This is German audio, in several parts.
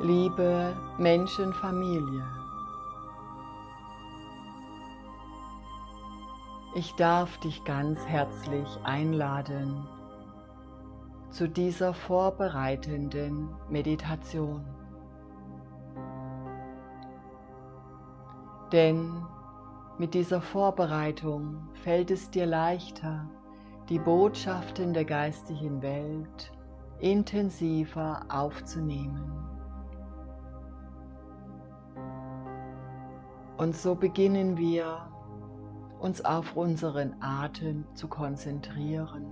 Liebe Menschenfamilie, ich darf dich ganz herzlich einladen zu dieser vorbereitenden Meditation. Denn mit dieser Vorbereitung fällt es dir leichter, die Botschaften der geistigen Welt intensiver aufzunehmen. Und so beginnen wir uns auf unseren Atem zu konzentrieren.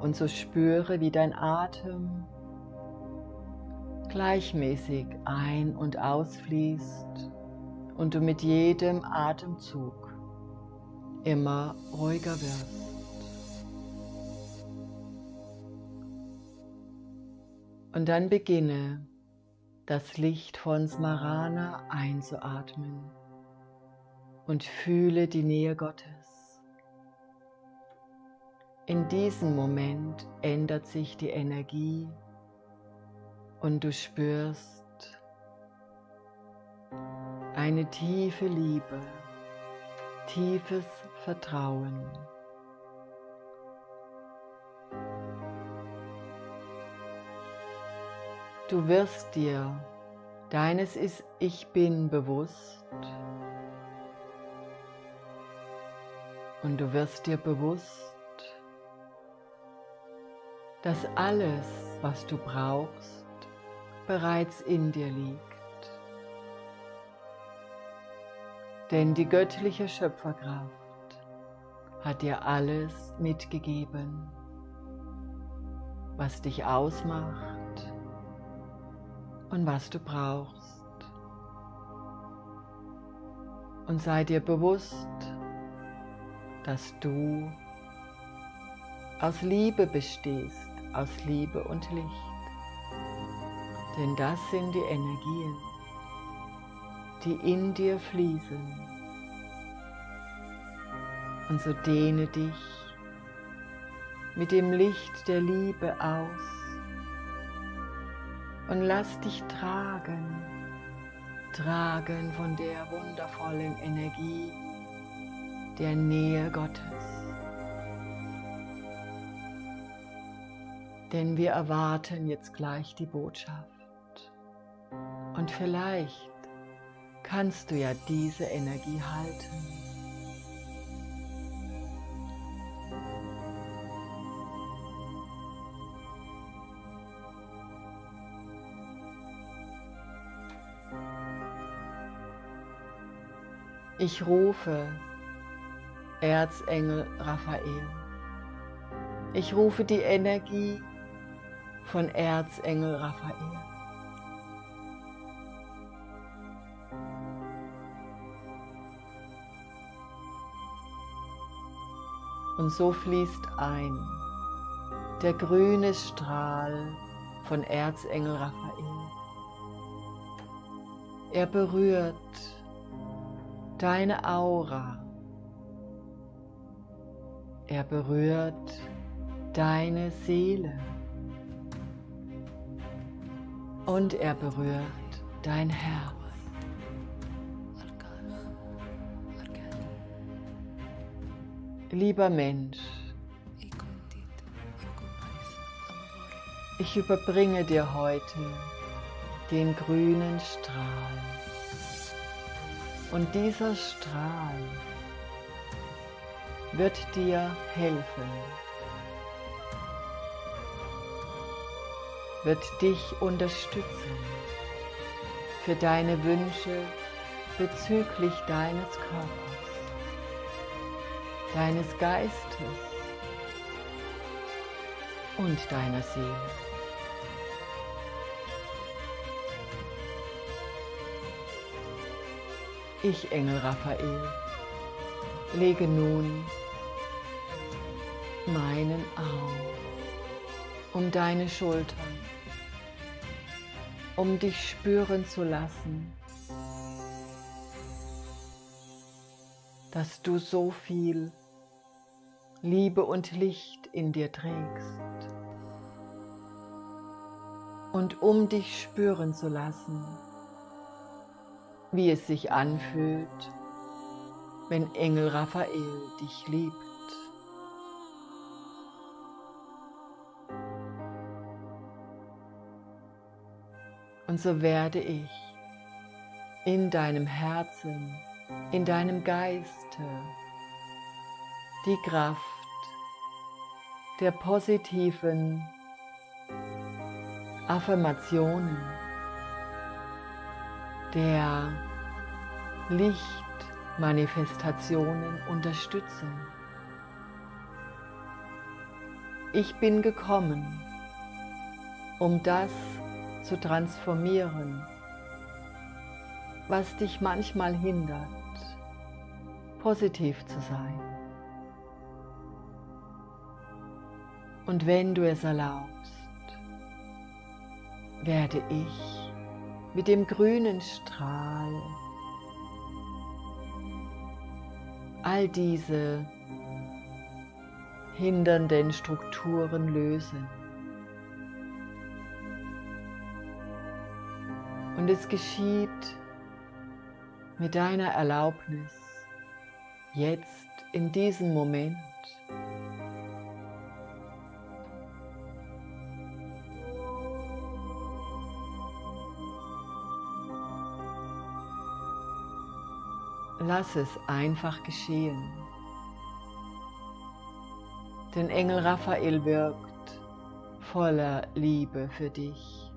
Und so spüre, wie dein Atem gleichmäßig ein- und ausfließt und du mit jedem Atemzug immer ruhiger wirst. Und dann beginne das Licht von Smarana einzuatmen und fühle die Nähe Gottes. In diesem Moment ändert sich die Energie und du spürst eine tiefe Liebe, tiefes Vertrauen. Du wirst dir deines ist Ich Bin bewusst und du wirst dir bewusst, dass alles, was du brauchst, bereits in dir liegt. Denn die göttliche Schöpferkraft hat dir alles mitgegeben, was dich ausmacht und was du brauchst. Und sei dir bewusst, dass du aus Liebe bestehst, aus Liebe und Licht. Denn das sind die Energien, die in dir fließen. Und so dehne dich mit dem Licht der Liebe aus und lass dich tragen, tragen von der wundervollen Energie der Nähe Gottes. Denn wir erwarten jetzt gleich die Botschaft. Und vielleicht kannst du ja diese Energie halten. Ich rufe Erzengel Raphael. Ich rufe die Energie von Erzengel Raphael. Und so fließt ein der grüne Strahl von Erzengel Raphael. Er berührt deine Aura. Er berührt deine Seele. Und er berührt dein Herz. Lieber Mensch, ich überbringe dir heute den grünen Strahl. Und dieser Strahl wird dir helfen, wird dich unterstützen für deine Wünsche bezüglich deines Körpers, deines Geistes und deiner Seele. Ich, Engel Raphael, lege nun meinen Arm um deine Schultern, um dich spüren zu lassen, dass du so viel Liebe und Licht in dir trägst. und um dich spüren zu lassen, wie es sich anfühlt, wenn Engel Raphael dich liebt. Und so werde ich in deinem Herzen, in deinem Geiste die Kraft der positiven Affirmationen, der Lichtmanifestationen unterstützen. Ich bin gekommen, um das zu transformieren, was dich manchmal hindert, positiv zu sein. Und wenn du es erlaubst, werde ich mit dem grünen Strahl all diese hindernden Strukturen lösen. Und es geschieht mit deiner Erlaubnis jetzt in diesem Moment. Lass es einfach geschehen. Denn Engel Raphael wirkt voller Liebe für dich.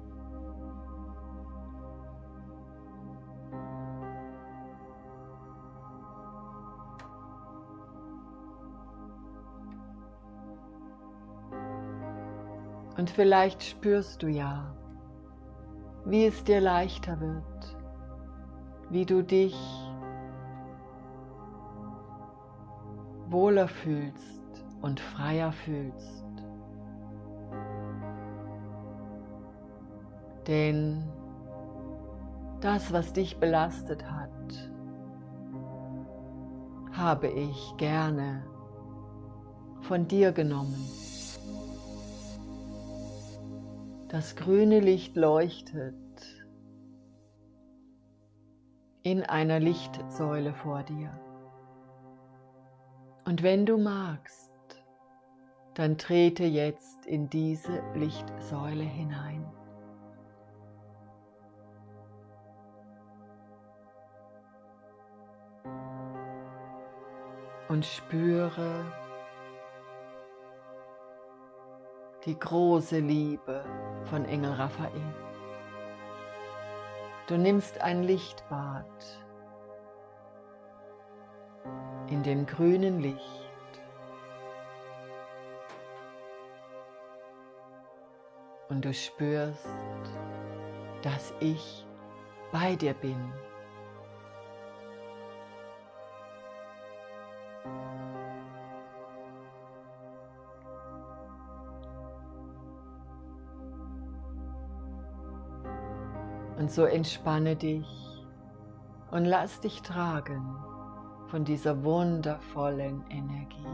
Und vielleicht spürst du ja, wie es dir leichter wird, wie du dich wohler fühlst und freier fühlst. Denn das, was dich belastet hat, habe ich gerne von dir genommen. Das grüne Licht leuchtet in einer Lichtsäule vor dir. Und wenn du magst, dann trete jetzt in diese Lichtsäule hinein. Und spüre die große Liebe von Engel Raphael. Du nimmst ein Lichtbad in dem grünen Licht. Und du spürst, dass ich bei dir bin. Und so entspanne dich und lass dich tragen von dieser wundervollen Energie.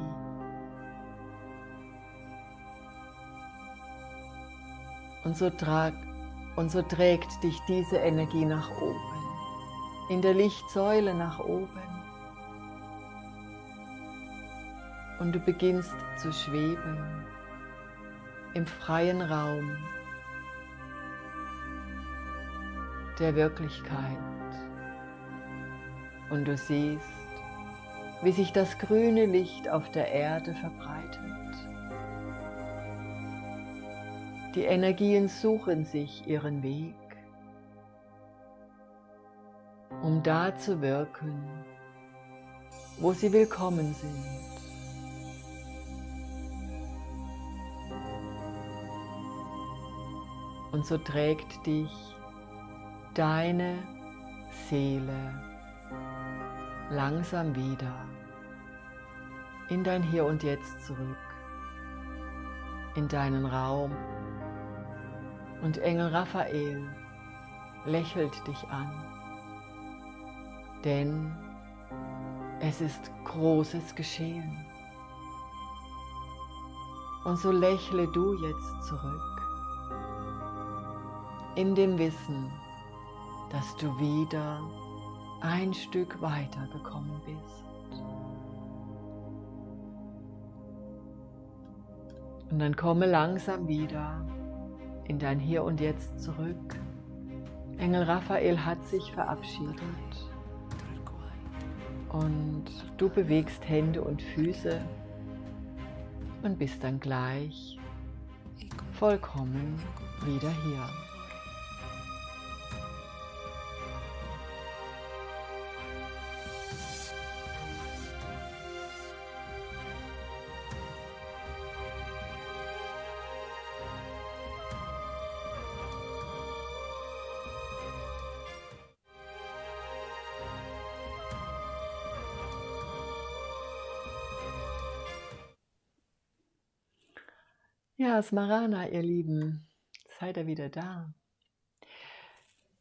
Und so, trag, und so trägt dich diese Energie nach oben, in der Lichtsäule nach oben. Und du beginnst zu schweben im freien Raum der Wirklichkeit. Und du siehst, wie sich das grüne Licht auf der Erde verbreitet. Die Energien suchen sich ihren Weg, um da zu wirken, wo sie willkommen sind. Und so trägt dich deine Seele langsam wieder in dein Hier und Jetzt zurück, in deinen Raum. Und Engel Raphael lächelt dich an, denn es ist Großes geschehen. Und so lächle du jetzt zurück in dem Wissen, dass du wieder ein Stück weiter gekommen bist. Und dann komme langsam wieder in dein Hier und Jetzt zurück. Engel Raphael hat sich verabschiedet. Und du bewegst Hände und Füße und bist dann gleich vollkommen wieder hier. Ja, Smarana, ihr Lieben, seid ihr wieder da.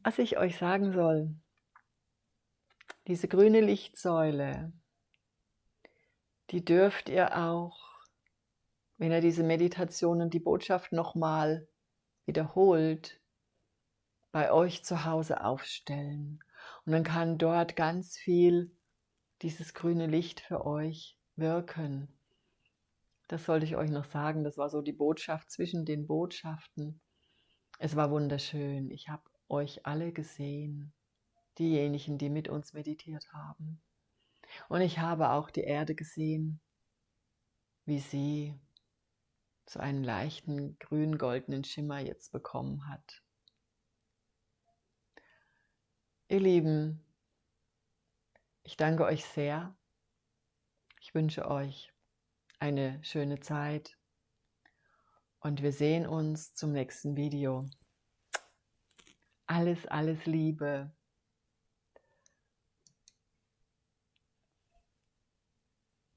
Was ich euch sagen soll, diese grüne Lichtsäule, die dürft ihr auch, wenn ihr diese Meditation und die Botschaft nochmal wiederholt, bei euch zu Hause aufstellen. Und dann kann dort ganz viel dieses grüne Licht für euch wirken. Das sollte ich euch noch sagen. Das war so die Botschaft zwischen den Botschaften. Es war wunderschön. Ich habe euch alle gesehen, diejenigen, die mit uns meditiert haben. Und ich habe auch die Erde gesehen, wie sie so einen leichten grün-goldenen Schimmer jetzt bekommen hat. Ihr Lieben, ich danke euch sehr. Ich wünsche euch eine schöne Zeit und wir sehen uns zum nächsten Video. Alles, alles Liebe.